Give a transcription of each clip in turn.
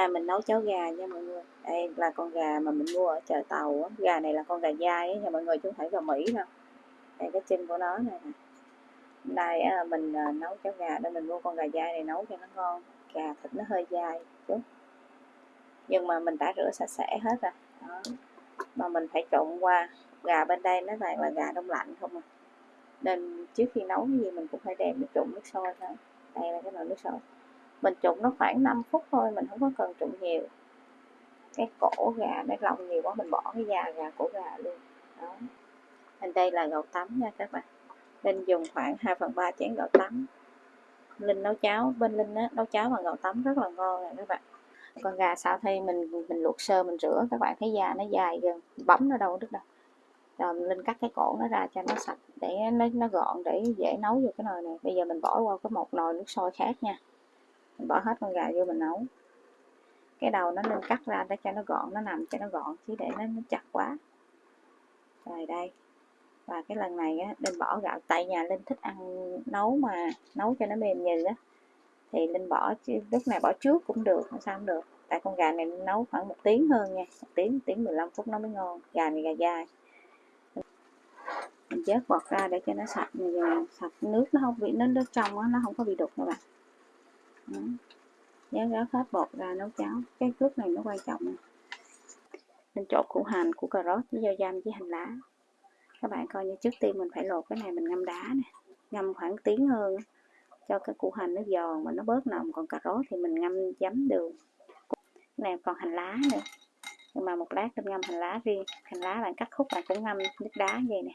nay mình nấu cháo gà nha mọi người. Đây là con gà mà mình mua ở chợ tàu á. gà này là con gà dai á nha mọi người chứ không phải gà mỹ đâu. Đây cái chân của nó này nè. Đây à, mình à, nấu cháo gà đây mình mua con gà dai này nấu cho nó ngon. Gà thịt nó hơi dai chút. Nhưng mà mình đã rửa sạch sẽ hết rồi. Đó. mà mình phải trộn qua. Gà bên đây nó toàn là gà đông lạnh không à. Nên trước khi nấu cái gì mình cũng phải đem nó trộn nước sôi thôi. Đây là cái nồi nước sôi mình trụng nó khoảng 5 phút thôi mình không có cần trụng nhiều. Cái cổ gà nó lòng nhiều quá mình bỏ cái da gà cổ gà luôn. Đó. Mình đây là gạo tắm nha các bạn. Linh dùng khoảng 2 phần 3 chén gạo tắm. Linh nấu cháo bên Linh á, nấu cháo bằng gạo tắm rất là ngon nè các bạn. Con gà sau khi mình mình luộc sơ mình rửa các bạn thấy da nó dài gần bấm nó đâu đứt đâu. Rồi linh cắt cái cổ nó ra cho nó sạch để nó nó gọn để dễ nấu vô cái nồi này. Bây giờ mình bỏ qua cái một nồi nước sôi khác nha mình bỏ hết con gà vô mình nấu. Cái đầu nó nên cắt ra để cho nó gọn nó nằm cho nó gọn chứ để nó, nó chặt quá. Rồi đây. Và cái lần này á linh bỏ gạo tại nhà linh thích ăn nấu mà nấu cho nó mềm nhừ á. Thì linh bỏ lúc này bỏ trước cũng được sao không được. Tại con gà này nấu khoảng một tiếng hơn nha một tiếng một tiếng 15 phút nó mới ngon gà này gà dai. Mình vớt bọt ra để cho nó sạch sạch nước nó không bị nó nước trong đó, nó không có bị đục các bạn giá ráo hết bột ra nấu cháo. Cái bước này nó quan trọng. Mình trộn củ hành, củ cà rốt với rau giam với hành lá. Các bạn coi như trước tiên mình phải lột cái này mình ngâm đá nè. Ngâm khoảng tiếng hơn cho cái củ hành nó giòn mà nó bớt nồng. Còn cà rốt thì mình ngâm giấm đường. Cái này còn hành lá nữa. Nhưng mà một lát mình ngâm hành lá riêng. Hành lá bạn cắt khúc bạn cũng ngâm nước đá như vậy nè.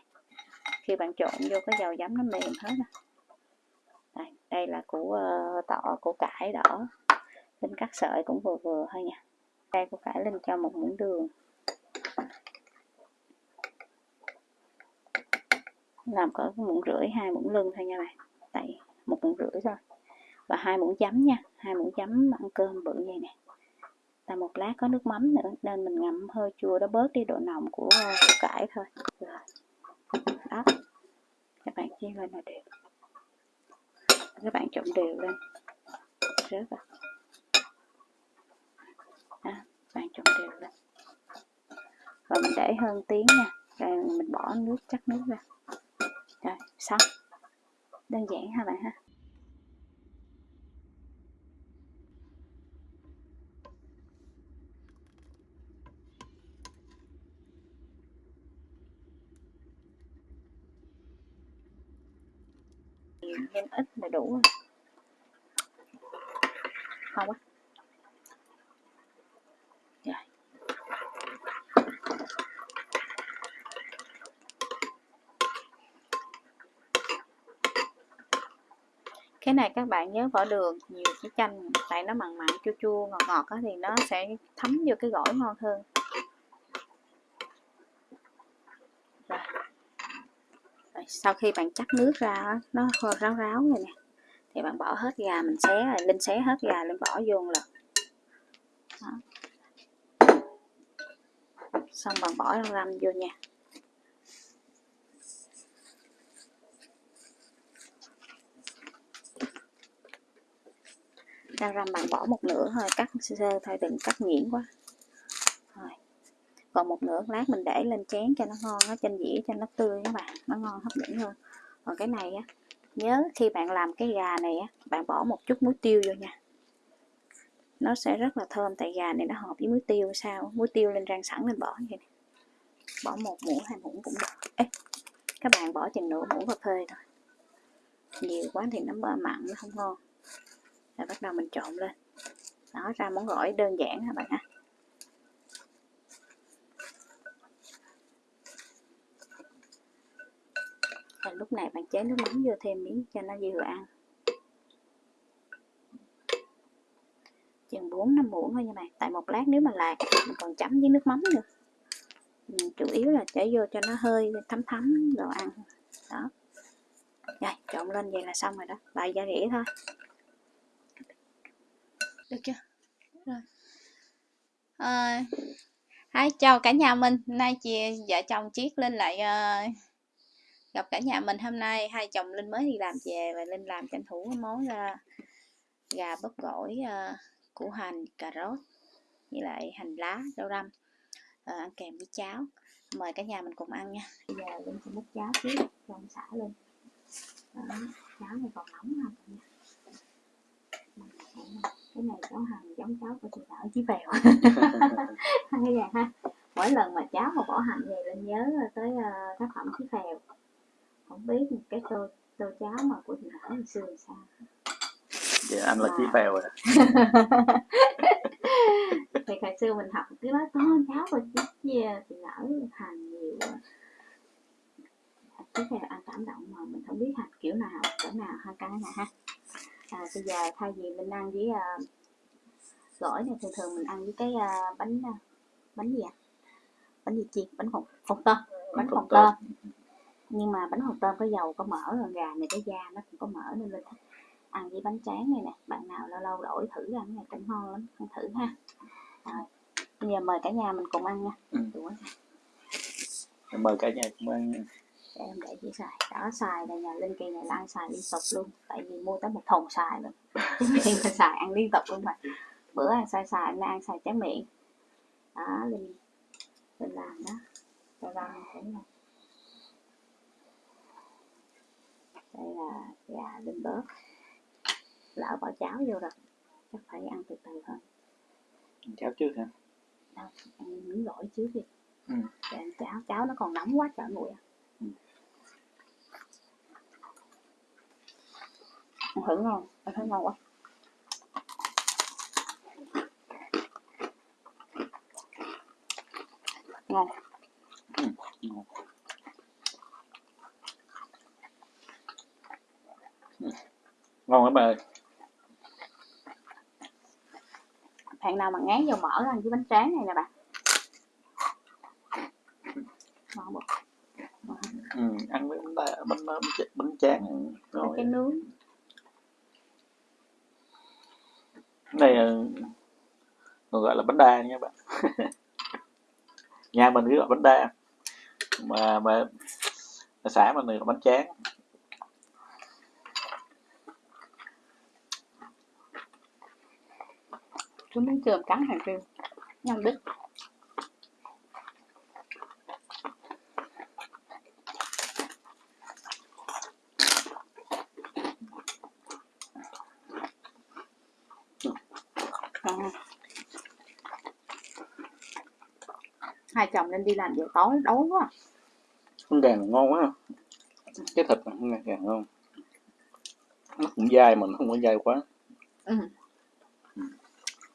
Khi bạn trộn vô cái dầu giấm nó mềm hết rồi đây, đây là củ uh, tỏ củ cải đỏ. Linh cắt sợi cũng vừa vừa thôi nha. Đây củ cải linh cho một muỗng đường. Làm cỡ muỗng rưỡi hai muỗng lưng thôi nha bạn. Tại một muỗng rưỡi thôi. Và hai muỗng chấm nha. Hai muỗng chấm ăn cơm bự như này. Là một lát có nước mắm nữa nên mình ngậm hơi chua đó bớt đi độ nồng của ờ, củ cải thôi. Rồi. Đó. Các bạn chiên lên là được các bạn trộn đều lên. Rớt vào. À, Đó, bạn trộn đều lên. Và mình để hơn tiếng nha. Rồi mình bỏ nước chắc nước ra. Rồi xong. Đơn giản ha bạn ha? Nhân ít là đủ rồi không á. Rồi cái này các bạn nhớ vỏ đường, nhiều cái chanh, tại nó mặn mặn, chua chua, ngọt ngọt á, thì nó sẽ thấm vô cái gỏi ngon hơn. Sau khi bạn chắc nước ra nó ráo ráo rồi nè, thì bạn bỏ hết gà, mình xé rồi linh xé hết gà lên bỏ vô là xong bạn bỏ răm vô nha. Rau răm bạn bỏ một nửa thôi, cắt sơ thôi, đừng cắt nhuyễn quá còn một nửa lát mình để lên chén cho nó ngon nó trên dĩa cho nó tươi các bạn nó ngon hấp dẫn hơn. Còn cái này á nhớ khi bạn làm cái gà này á bạn bỏ một chút muối tiêu vô nha. Nó sẽ rất là thơm tại gà này nó hợp với muối tiêu sao? Muối tiêu lên rang sẵn lên bỏ như vậy này. bỏ một muỗng hai muỗng cũng được. Ê, các bạn bỏ chừng nửa muỗng cà phê thôi. Nhiều quá thì nó mặn nó không ngon. Rồi bắt đầu mình trộn lên. Đó ra món gỏi đơn giản các bạn ha? Và lúc này bạn chế nước mắm vô thêm miếng cho nó vừa ăn. Chừng 4 năm muỗng thôi nha bạn. Tại một lát nếu mà lạc mình còn chấm với nước mắm nữa. Mình chủ yếu là chảy vô cho nó hơi thấm thấm đồ ăn. Đó. Rồi trộn lên vậy là xong rồi đó. Vài gia rỉa thôi. Được chưa? Rồi. Ờ, à, Hi, chào cả nhà mình. Nay chị vợ chồng chiết lên lại uh, gặp cả nhà mình hôm nay hai chồng linh mới đi làm về và linh làm tranh thủ món uh, gà bắp gỏi uh, củ hành cà rốt với lại hành lá rau răm à, ăn kèm với cháo. Mời cả nhà mình cùng ăn nha. Bây giờ linh sẽ múc cháo trước cho ông xã luôn Đó, cháo này còn nóng ha cả nhà. Cái này cháo hành giống cháo của chị đỡ chí bèo. Hay là ha mỗi lần mà cháo mà bỏ hành về linh nhớ tới uh, tác phẩm chí phèo không biết cái tô tô cháo mà của chị đỡ hồi xưa sao. Dạ, anh là chí phèo rồi thì hồi xưa mình học cái đó có cháo và chia thì đỡ hành nhiều chí phèo ăn cảm động mà mình không biết hành kiểu nào cỡ nào ha cái này ha. À, bây giờ thay vì mình ăn với uh, gỏi này thường thường mình ăn với cái uh, bánh uh, bánh gì ạ? Bánh gì chiên? Bánh phồng phồng tôm bánh phồng tôm nhưng mà bánh phồng tôm có dầu có mỡ rồi gà này cái da nó cũng có mỡ nên linh thích ăn với bánh tráng này nè. Bạn nào lâu lâu đổi thử ăn này cũng ngon lắm ăn thử ha. Rồi bây giờ mời cả nhà mình cùng ăn nha. Ừ. Mời cả nhà cùng ăn nha. để em để chị xài đó xài là nhà linh kỳ này là ăn xài liên tục luôn. Tại vì mua tới một thùng xài luôn khi mà xài ăn liên tục luôn mà. Bữa ăn xài xài nay ăn xài tráng miệng. Đó linh. Linh làm đó. Cho răng cũng là đây là gà linh bớt lỡ bỏ cháo vô rồi chắc phải ăn từ từ thôi Cháo trước hả? đâu ăn miếng gỏi trước đi Ừ. để ăn cháo cháo nó còn nóng quá trời nguội à Ừ. thử ngon ăn thấy ngon quá ngon Ngon. Ngon lắm bà ơi. bạn nào mà ngán dầu mỡ ăn với bánh tráng này nè bạn ngon bột Ừ, ăn với bánh, bánh, bánh, bánh tráng rồi. cái nướng Cái này ờ, còn gọi là bánh đa nha bạn. Nhà mình cứ gọi bánh đa. Mà mà ở xã mình gọi bánh tráng. Cứ miếng cơm cắn hàng riêu nhân đít hai chồng nên đi làm giờ tối đói quá Con gà này ngon quá. Cái thịt con gà, gà ngon. Nó cũng dai mà nó không có dai quá. ừ.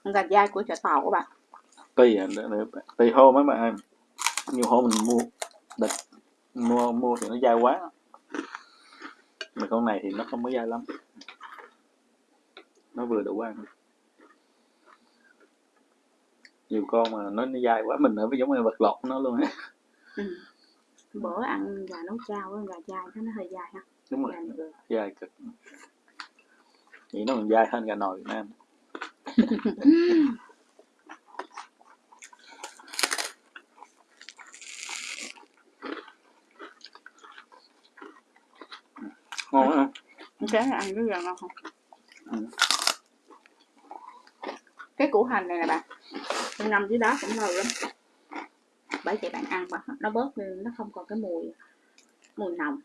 Gà dai của chợ tàu các bạn. Tùy tùy hôm mấy bạn ơi. Nhiều hôm mình mua địch mua mua thì nó dai quá. Mà con này thì nó không có dai lắm. Nó vừa đủ ăn. Nhiều con mà nó, nó dai quá mình ở giống như vật lộn nó luôn á. Ừ. bữa ăn gà nấu chao á, gà dai nó nó hơi dai ha. Đúng rồi. Dai cực. Vậy nó còn dai hơn gà nồi Việt Nam ngon á cái này ăn rất là ngon không Ừ. cái củ hành này nè bạn mình ngâm dưới đó cũng lâu lắm bởi vậy bạn ăn mà nó bớt đi nó không còn cái mùi mùi nồng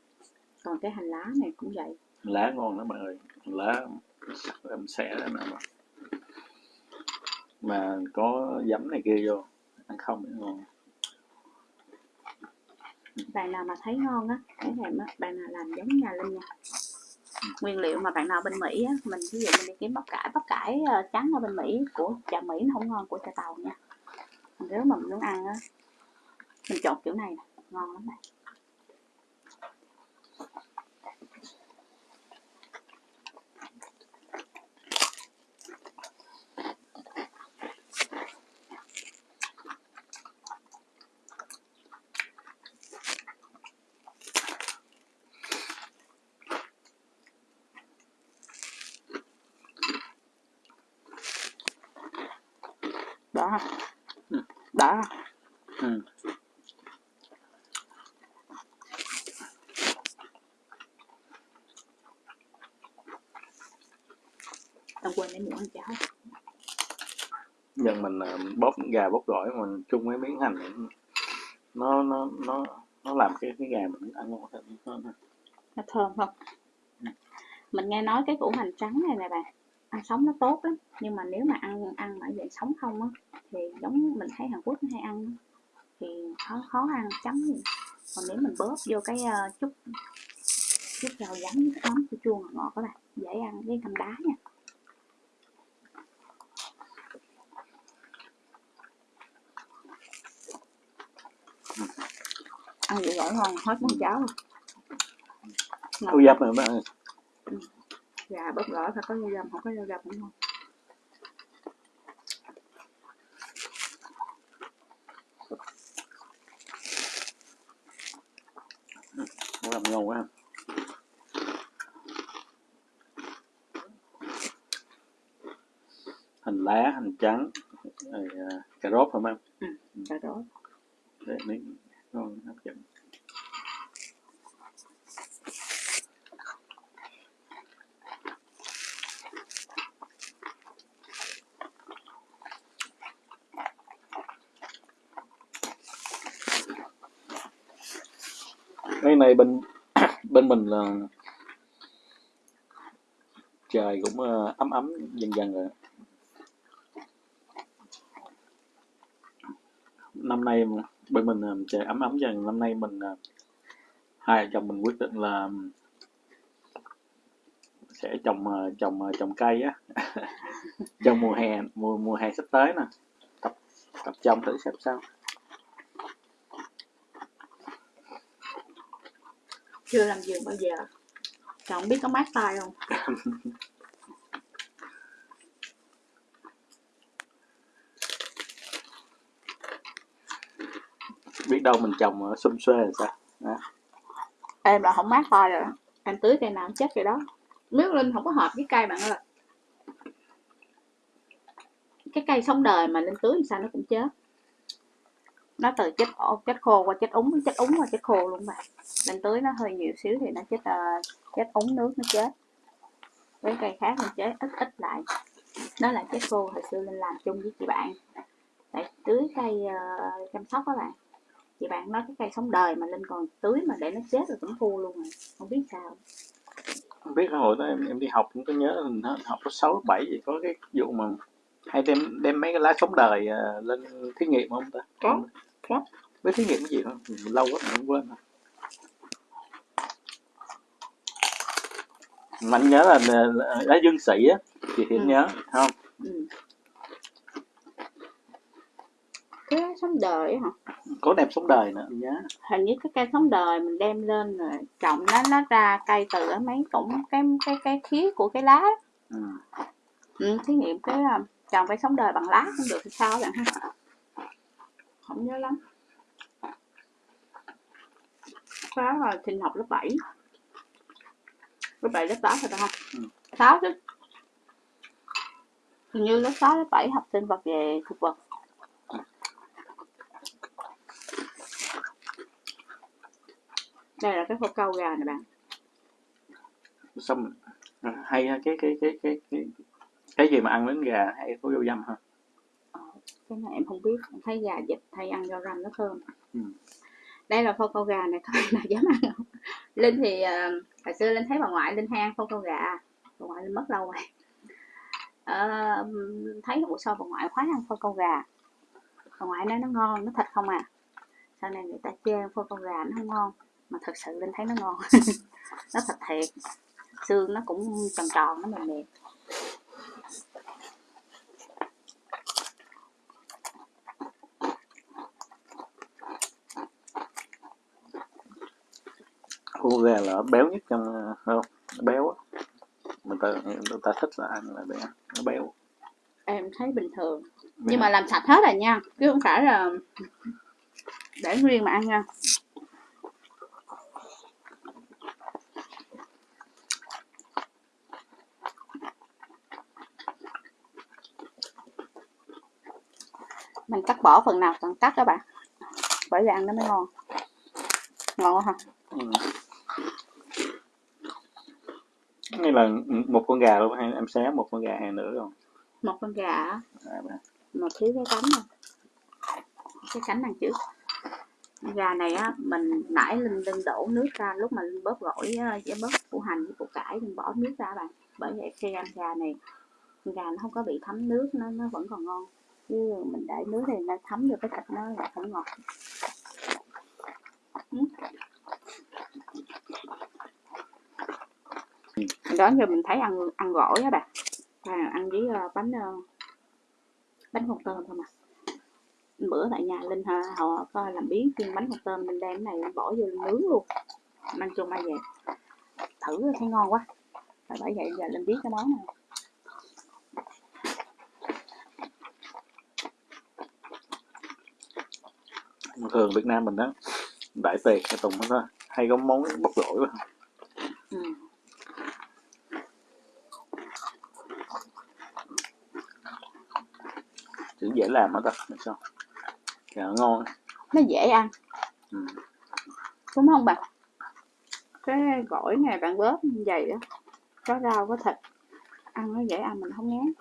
còn cái hành lá này cũng vậy lá ngon lắm bạn ơi lá em xẻ ra nè mà mà có giấm này kia vô, ăn không thì ngon. Bạn nào mà thấy ngon á, cái thèm á bạn nào làm giống nhà linh nha. Nguyên liệu mà bạn nào bên mỹ á, mình ví dụ mình đi kiếm bắp cải bắp cải ờ, trắng ở bên mỹ của chợ mỹ nó không ngon, của chợ tàu nha. Nếu mà mình muốn ăn á, mình chọn kiểu này nè, ngon lắm này đó. Ha Ừ. ha ừ. em quên lấy muỗng cháo giờ mình à, bóp gà bóp gỏi mình chung với miếng hành nó nó nó nó làm cái cái gà mình ăn ngon hơn nó thơm không? Mình nghe nói cái củ hành trắng này nè bạn ăn sống nó tốt lắm. Nhưng mà nếu mà ăn ăn ở dạng sống không á thì giống mình thấy Hàn Quốc nó hay ăn thì khó khó ăn chấm. Còn nếu mình bóp vô cái uh, chút chút rau giấm mắm chua chua ngọt ngọt các bạn dễ ăn với canh đá nha. Ăn vậy gỏi ngon hết món cháo luôn Thu dập rồi bạn ơi. gà bớt gỏi phải có rau dầm không có rau dầm cũng ngon Nó làm ngon quá. Hành lá, hành trắng, rồi à, cà rốt phải không? ừ, cà rốt Để miếng ngon hấp dẫn. Cái này bên bên mình là trời cũng ờ, ấm ấm dần dần rồi. Năm nay bên mình ờ, trời ấm ấm dần, năm nay mình ờ, hai vợ chồng mình quyết định là sẽ trồng trồng trồng cây á. Trong mùa hè, mùa mùa hè sắp tới nè. Tập tập trồng thử xem sao. Chưa làm vườn bao giờ. Trời không biết có mát tay không. Biết đâu mình trồng ở xum xuê là sao? Đó. em là không mát tay rồi em tưới cây nào chết rồi đó. Miếng linh không có hợp với cây bạn ơi. Cái cây sống đời mà linh tưới làm sao nó cũng chết nó từ chết chết khô qua chết úng chết úng qua chết khô luôn bạn. Linh tưới nó hơi nhiều xíu thì nó chết ờ, chết úng nước nó chết. Với cây khác mình chết ít ít lại. Nó là chết khô hồi xưa linh làm chung với chị bạn. Để tưới cây ờ, chăm sóc các bạn. Chị bạn nói cái cây sống đời mà linh còn tưới mà để nó chết rồi cũng thua luôn rồi. Không biết sao. Không biết hồi đó em, em đi học cũng có nhớ mình học lớp sáu lớp bảy gì có cái vụ mà hay đem đem mấy cái lá sống đời ờ, lên thí nghiệm không ta? Có, có. với thí nghiệm cái gì Mình lâu quá mình không quên rồi. mình nhớ là, là, là lá dương sĩ á chị thì Ừ. nhớ không ừ. cái sống đời hả có đem sống đời nữa nhớ hình như cái cây sống đời mình đem lên rồi trồng nó nó ra cây từ ở mấy cũng cái cái cái khía của cái lá ừ. ừ, thí nghiệm cái um, trồng cây sống đời bằng lá cũng được thì sao bạn ha không nhớ lắm. Đó là trình học lớp 7 lớp 7 lớp 8 rồi phải không? Ừ. 6 chứ. Hình như lớp 6 lớp 7 học sinh vật về thực vật đây là cái khô câu gà nè bạn. Xong hay ha, cái cái cái cái cái cái gì mà ăn đến gà hay có dâu dăm ha cái này em không biết em thấy gà vịt hay ăn rau răm nó thơm. Ừ. đây là khô câu gà này thôi là dám ăn không? Linh thì ờ, hồi xưa linh thấy bà ngoại linh hay ăn khô câu gà. Bà ngoại linh mất lâu rồi. Ờ, thấy buổi sau bà ngoại khoái ăn khô câu gà. Bà ngoại nói nó ngon nó thịt không à. Sau này người ta chê khô câu gà nó không ngon mà thật sự linh thấy nó ngon. Nó thịt thiệt. Xương nó cũng tròn tròn nó mềm mềm khô gà là béo nhất trong ờ, không béo á. Người ta người ta thích là ăn là béo nó béo. Em thấy bình thường. Nhưng mà làm sạch hết rồi nha chứ không phải là để nguyên mà ăn nha. Mình cắt bỏ phần nào cần cắt các bạn. Bởi vì ăn nó mới ngon. Ngon ha. Ừ. Hay là một con gà luôn hay em xé một con gà hay nữa không? Một con gà á, à, bà. một thiếu cái cánh này cái cánh đằng trước. Gà này á mình nãy linh linh đổ nước ra lúc mà linh bóp gỏi với bóp củ hành với củ cải linh bỏ nước ra bạn. Bởi vậy khi ăn gà này gà nó không có bị thấm nước nó nó vẫn còn ngon. Chứ mình để nước thì nó thấm vô cái thịt nó là không ngọt Ừ. đó giờ mình thấy ăn ăn gỏi á bạn à, ăn với ờ, bánh ờ, bánh hột tôm không à? Bữa tại nhà linh họ có làm biến chiên bánh hột tôm mình đem cái này bỏ vô nướng luôn. Mang chung ai về thử thấy ngon quá. Và bởi vậy giờ linh biết cái món này. Thường Việt Nam mình đó đại tiệc tùng đó hay có món bắp gỏi quá. Ừ. dễ làm hết ta sao Gà ngon. Nó dễ ăn. Ừ. đúng không bạn? Cái gỏi này bạn bóp như vậy á có rau có thịt ăn nó dễ ăn mình không ngán.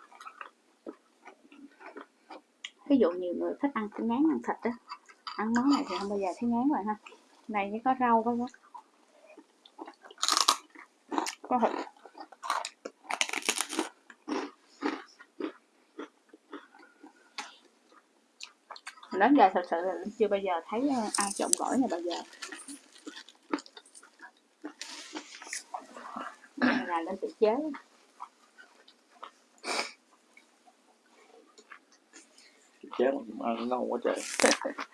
Ví dụ nhiều người thích ăn ngán ăn thịt á ăn món này thì không bao giờ thấy ngán rồi ha. Này chỉ có rau có có thịt đến giờ thật sự là Linh chưa bao giờ thấy ờ, ai trộn gỏi này bao giờ. Là lên tự chế. Chế mà ăn ngon quá trời.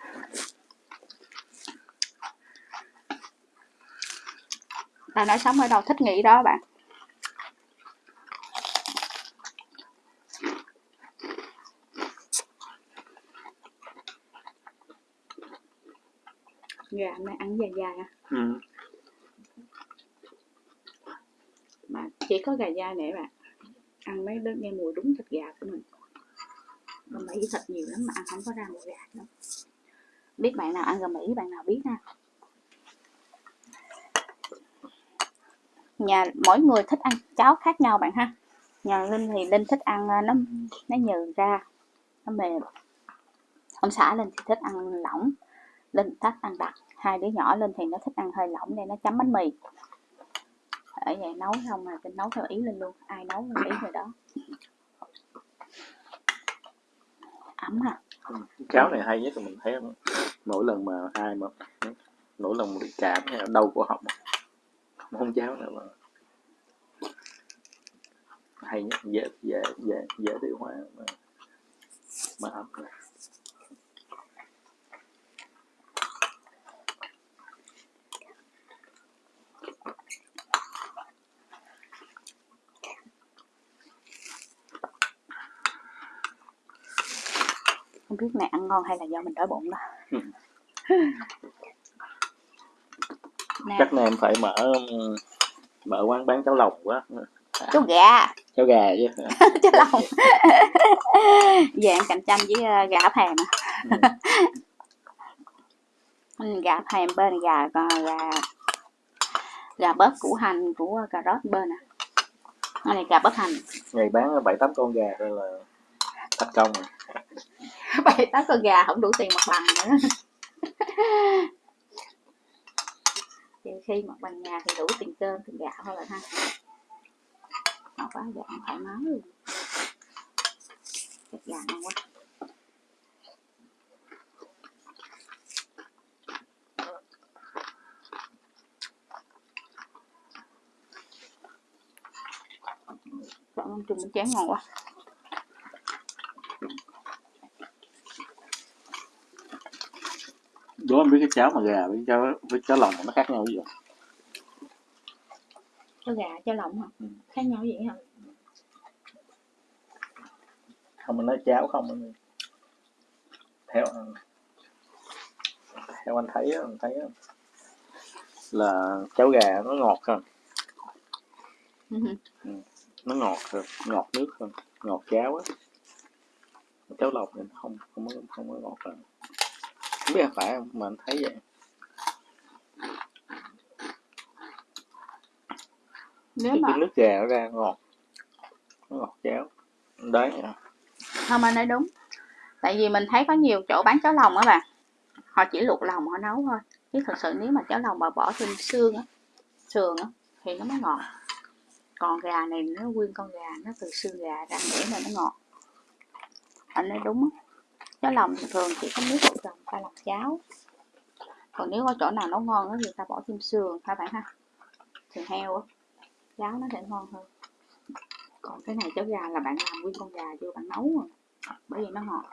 Ta nói sống ở đâu thích nghỉ đó bạn gà này ăn dài dài à ừ. mà chỉ có gà dai này bạn ăn mấy đứa nghe mùi đúng thịt gà của mình. Còn Mỹ thịt nhiều lắm mà ăn không có ra mùi gà đâu. Biết bạn nào ăn gà Mỹ bạn nào biết ha. Nhà mỗi người thích ăn cháo khác nhau bạn ha. Nhà Linh thì Linh thích ăn ờ, nó nó nhừ ra nó mềm. Ông xã Linh thì thích ăn lỏng. Linh thích ăn đặc hai đứa nhỏ Linh thì nó thích ăn hơi lỏng nên nó chấm bánh mì. Ở vậy nấu xong mà Linh nấu theo ý Linh luôn. Ai nấu theo ý rồi đó. Ấm à. Cháo này hay nhất là mình thấy mỗi lần mà ai mà mỗi lần bị cảm hay là đau cổ họng. Món cháo nào mà hay nhất. Dễ dễ dễ dễ tiêu hóa mà, mà ấm này. Biết mẹ ăn ngon hay là do mình đói bụng đó. Ừ. nè. Chắc nay em phải mở mở quán bán cháo lòng quá. Chú gà. Cháo gà chứ. Chứ lòng. Về em cạnh tranh với ờ, gà áp hàm Ừ. Ừ, gà áp hàm bên gà còn gà gà bớp củ hành của cà rốt bên Cái này gà bớp hành. Ngày bán bảy tám con gà đây là thành công rồi bảy tám con gà không đủ tiền mặt bằng nữa. Thì khi mặt bằng nhà thì đủ tiền cơm, tiền gạo thôi là ha. Nó quá dạng thoải mái luôn. Thịt gà ngon quá. Chọn món chung chén ngon quá. Không biết cái cháo mà gà với cháo với cháo lòng nó khác nhau gì cho gà cho lòng hả? Ừ. khác nhau vậy hả? Không mình nói cháo không anh theo theo anh thấy anh thấy là cháo gà nó ngọt hơn. Ừ. nó ngọt hơn ngọt nước hơn ngọt cháo á. Cháo lòng thì nó không không có không có ngọt hơn không biết là phải không? Mà anh thấy vậy. Nếu cái, mà cái nước gà nó ra ngọt. Nó ngọt cháo đấy. Không anh nói đúng. Tại vì mình thấy có nhiều chỗ bán cháo lòng á bạn họ chỉ luộc lòng họ nấu thôi. Chứ thật sự nếu mà cháo lòng mà bỏ thêm xương á sườn á thì nó mới ngọt. Còn gà này nó nguyên con gà nó từ xương gà ra để mà nó ngọt. Anh nói đúng á cháo lòng thường chỉ có nước bột lòng ta lọc cháo còn nếu có chỗ nào nấu ngon thì ta bỏ thêm sườn các bạn ha? Sườn heo á cháo nó sẽ ngon hơn. Còn cái này cháo gà là bạn làm nguyên con gà vô bạn nấu rồi bởi vì nó ngọt.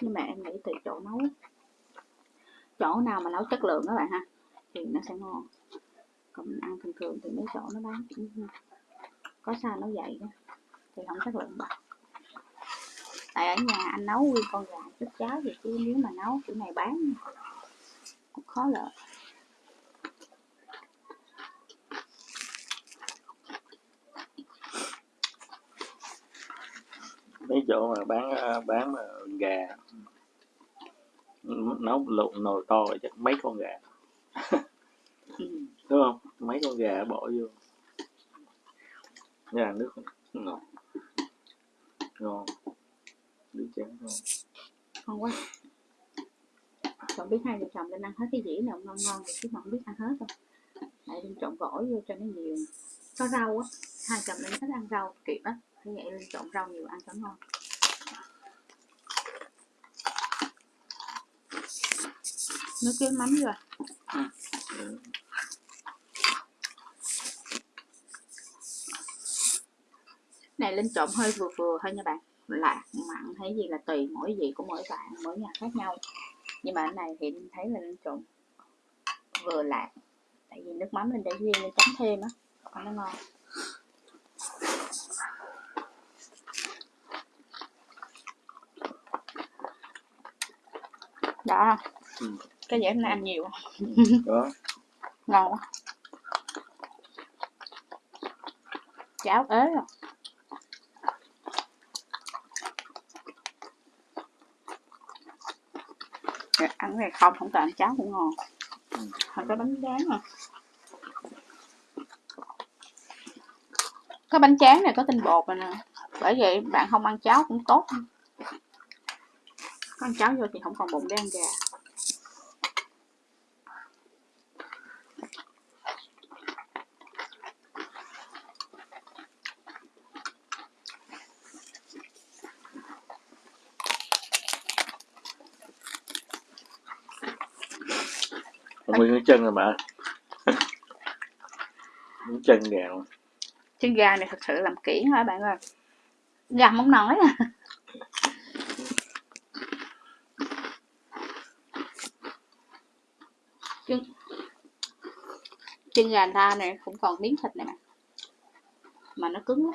Nhưng mà em nghĩ tùy chỗ nấu. Chỗ nào mà nấu chất lượng các bạn ha, thì nó sẽ ngon. Còn mình ăn thường thường thì mấy chỗ nó bán cũng có sao nó vậy đó thì không chất lượng bằng tại ở nhà anh nấu nguyên con gà chút cháo thì chứ nếu mà nấu kiểu này bán cũng khó lợi mấy chỗ mà bán ờ, bán mà gà ừ, nấu lộn nồi to chắc mấy con gà. Đúng không? Mấy con gà bỏ vô. Gà nước ngọt. Ngon nước chén ngon ngon quá. Chọn biết hai vợ chồng nên ăn hết cái dĩa nào ngon ngon thì chứ mà không biết ăn hết đâu. Lại lên trộn gỏi vô cho nó nhiều. Có rau á, hai chồng nên thích ăn rau kịp á. Thế vậy lên trộn rau nhiều ăn cho ngon. Nước cái mắm rồi Ừ. này, lên trộn hơi vừa vừa thôi nha bạn lạc mặn hay gì là tùy mỗi vị của mỗi bạn mỗi nhà khác nhau. Nhưng mà cái này thì mình thấy là trộn vừa lạc tại vì nước mắm lên để riêng lên chấm thêm á còn nó ngon. Đó. Ừ. cái dĩa hôm nay ăn nhiều đó ngon quá. Cháo ế rồi Dạ, ăn này không không cần ăn cháo cũng ngon. Ừ. hoặc bánh tráng à có bánh tráng này có tinh bột rồi nè. Bởi vậy bạn không ăn cháo cũng tốt. Có ăn cháo vô thì không còn bụng để ăn gà. Nguyên cái chân rồi mà. Chân gà. Luôn chân gà này thật sự làm kỹ hả bạn ơi. Gà không nói à chân chân gà ta này cũng còn miếng thịt này mà. Mà nó cứng lắm.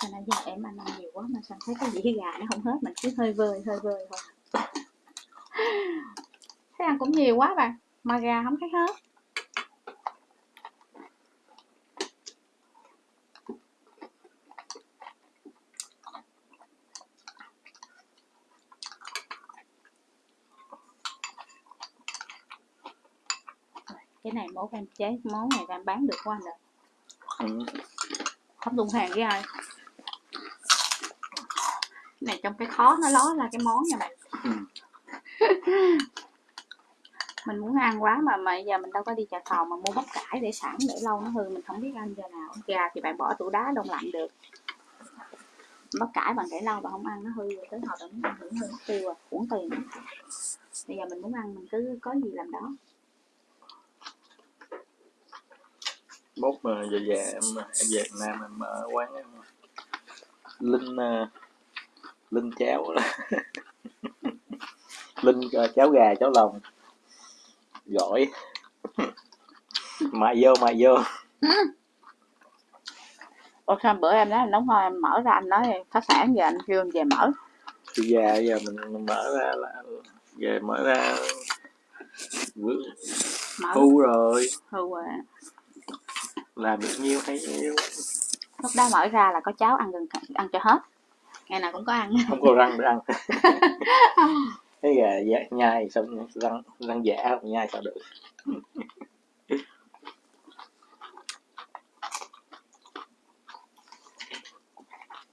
Sao nãy giờ em ăn ăn nhiều quá mà sao thấy cái dĩa gà nó không hết, mình cứ hơi vơi hơi vơi thôi. Thấy ăn cũng nhiều quá bạn mà gà không thấy hết. Cái này mốt em chế, món này em bán được quá anh rồi Ừ. không tung hàng với ai này trong cái khó nó ló ra cái món nha bạn. Ừ. mình muốn ăn quá mà mà giờ mình đâu có đi chợ thầu mà mua bắp cải để sẵn để lâu nó hư mình không biết ăn giờ nào. Gà thì bạn bỏ tủ đá đông lạnh được. Bắp cải bạn để lâu bạn không ăn nó hư rồi tới hồi ăn hưởng hư mất tiêu rồi uổng tiền. Bây giờ mình muốn ăn mình cứ có gì làm đó. Mốt mà về về em em về Việt Nam em mở quán em linh ờ, linh cháo linh ờ, cháo gà cháo lòng. Gỏi mại vô mại vô. Ủa sao bữa em nói nấu ngon em mở ra anh nói phá sản giờ anh kêu em về mở. Thì già giờ mình mở ra là về mở ra. Mở. Thu rồi. Hư rồi làm được nhiêu hay nhiêu. Lúc đó mở ra là có cháo ăn gần ăn cho hết ngày nào cũng có ăn. Không có răng để ăn cái gà dạ, nhai sao răng răng giả không nhai sao được.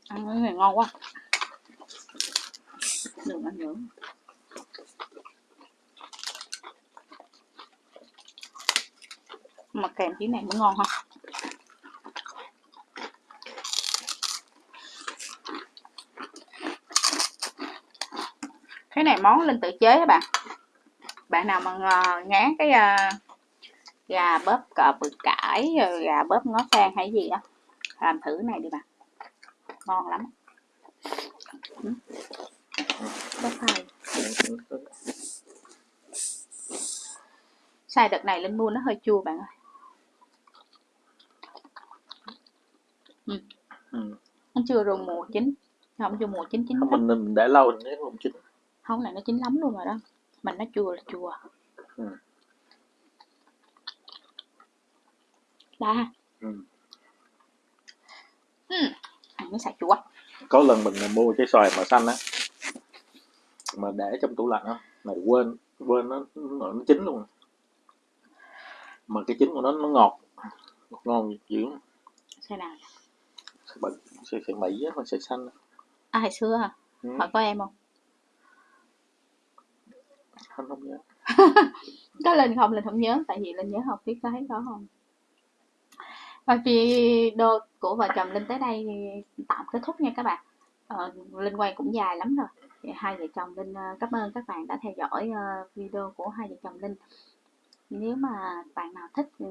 Ăn cái này ngon quá. Đừng ăn nữa. Mà kèm tí này mới ngon ha cái này món linh tự chế các bạn. Bạn nào mà ngán cái à, gà bóp cờ bự cải rồi gà bóp ngó sen hay gì á làm thử này đi bạn. Ngon lắm. Ừ. xài xài đợt này linh mua nó hơi chua bạn ơi. Ừ. nó chưa rùng mùa chín không chưa mùa chín chín mình để lâu thì nó không chín không này nó chín lắm luôn rồi đó mình nó chua là chua Ừ. ha ừ. ừ. mới xài chua có lần mình mua trái xoài mà xanh á mà để trong tủ lạnh á mà quên quên nó nó, nó chín luôn mà cái chín của nó nó ngọt ngọt ngon dữ xài nào sợi mỹ á sợi xanh á. à hồi xưa hả ừ. hỏi có em không không không nhớ. Có linh không? Linh không nhớ tại vì linh nhớ học thiết có thấy có không. Và video của vợ chồng linh tới đây tạm kết thúc nha các bạn. Ờ, linh quay cũng dài lắm rồi. Thì hai vợ chồng linh ờ, cảm ơn các bạn đã theo dõi ờ, video của hai vợ chồng linh. Nếu mà bạn nào thích ừ,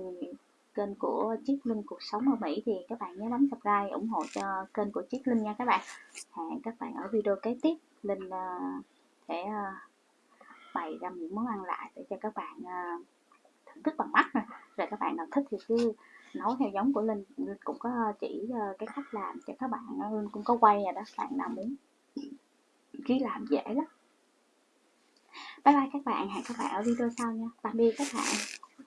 kênh của Chiếc Linh Cuộc Sống ở Mỹ thì các bạn nhớ bấm subscribe ủng hộ cho kênh của Chiếc Linh nha các bạn. Hẹn các bạn ở video kế tiếp. Linh ờ, sẽ bày ra những món ăn lại để cho các bạn à, thưởng thức bằng mắt rồi các bạn nào thích thì cứ nấu theo giống của Linh Linh cũng có chỉ à, cái cách làm cho các bạn Linh cũng có quay rồi đó bạn nào muốn ký làm dễ lắm. Bye bye các bạn, hẹn các bạn ở video sau nha. Tạm biệt các bạn.